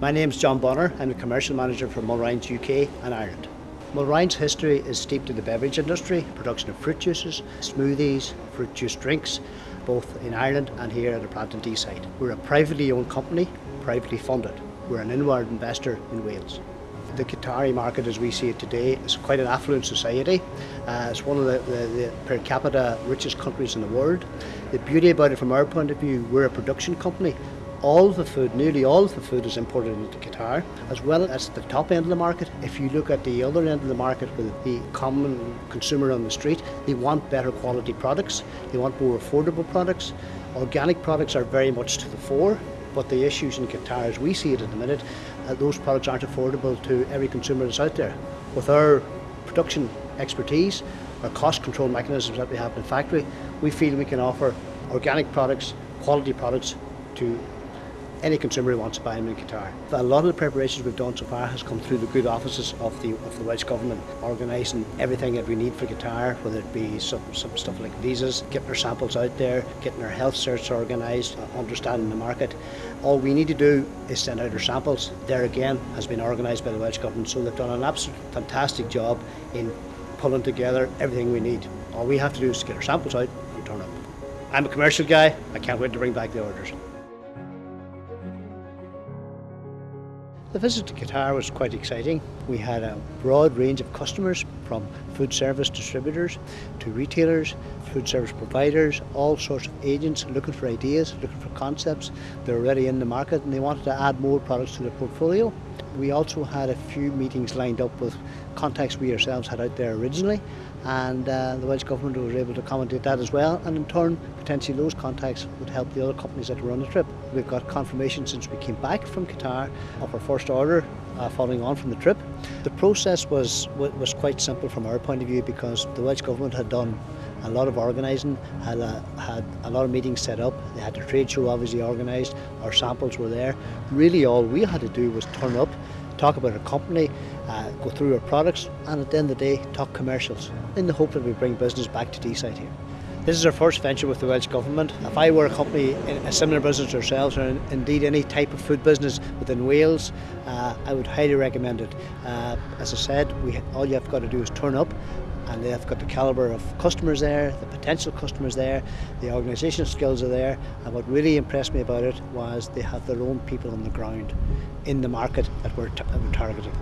My name is John Bonner. I'm the commercial manager for Mulrines UK and Ireland. Mulrines' history is steeped in the beverage industry, production of fruit juices, smoothies, fruit juice drinks, both in Ireland and here at the Brandon Deeside. We're a privately owned company, privately funded. We're an inward investor in Wales. The Qatari market as we see it today is quite an affluent society. Uh, it's one of the, the, the, per capita richest countries in the world. The beauty about it from our point of view, we're a production company all the food, nearly all the food is imported into Qatar, as well as the top end of the market. If you look at the other end of the market with the common consumer on the street, they want better quality products, they want more affordable products. Organic products are very much to the fore, but the issues in Qatar, as we see it at the minute, uh, those products aren't affordable to every consumer that's out there. With our production expertise, our cost control mechanisms that we have in the factory, we feel we can offer organic products, quality products to any consumer who wants to buy them in Qatar. A lot of the preparations we've done so far has come through the good offices of the of the Welsh Government, organising everything that we need for Qatar, whether it be some, some stuff like visas, getting our samples out there, getting our health certs organised, uh, understanding the market. All we need to do is send out our samples. There again has been organised by the Welsh Government, so they've done an absolute fantastic job in pulling together everything we need. All we have to do is get our samples out and turn up. I'm a commercial guy, I can't wait to bring back the orders. The visit to Qatar was quite exciting. We had a broad range of customers from food service distributors to retailers, food service providers, all sorts of agents looking for ideas, looking for concepts. They're already in the market and they wanted to add more products to their portfolio. We also had a few meetings lined up with contacts we ourselves had out there originally and uh, the Welsh Government was able to accommodate that as well and in turn potentially those contacts would help the other companies that were on the trip. We've got confirmation since we came back from Qatar of our first order uh, following on from the trip. The process was, was quite simple from our point of view because the Welsh Government had done a lot of organising, had a, had a lot of meetings set up, they had a trade show obviously organised, our samples were there. Really all we had to do was turn up, talk about our company, uh, go through our products and at the end of the day talk commercials in the hope that we bring business back to Deeside here. This is our first venture with the Welsh Government. If I were a company in a similar business ourselves, or indeed any type of food business within Wales, uh, I would highly recommend it. Uh, as I said, we, all you have got to do is turn up and they've got the calibre of customers there, the potential customers there, the organisational skills are there and what really impressed me about it was they have their own people on the ground in the market that we're, we're targeting.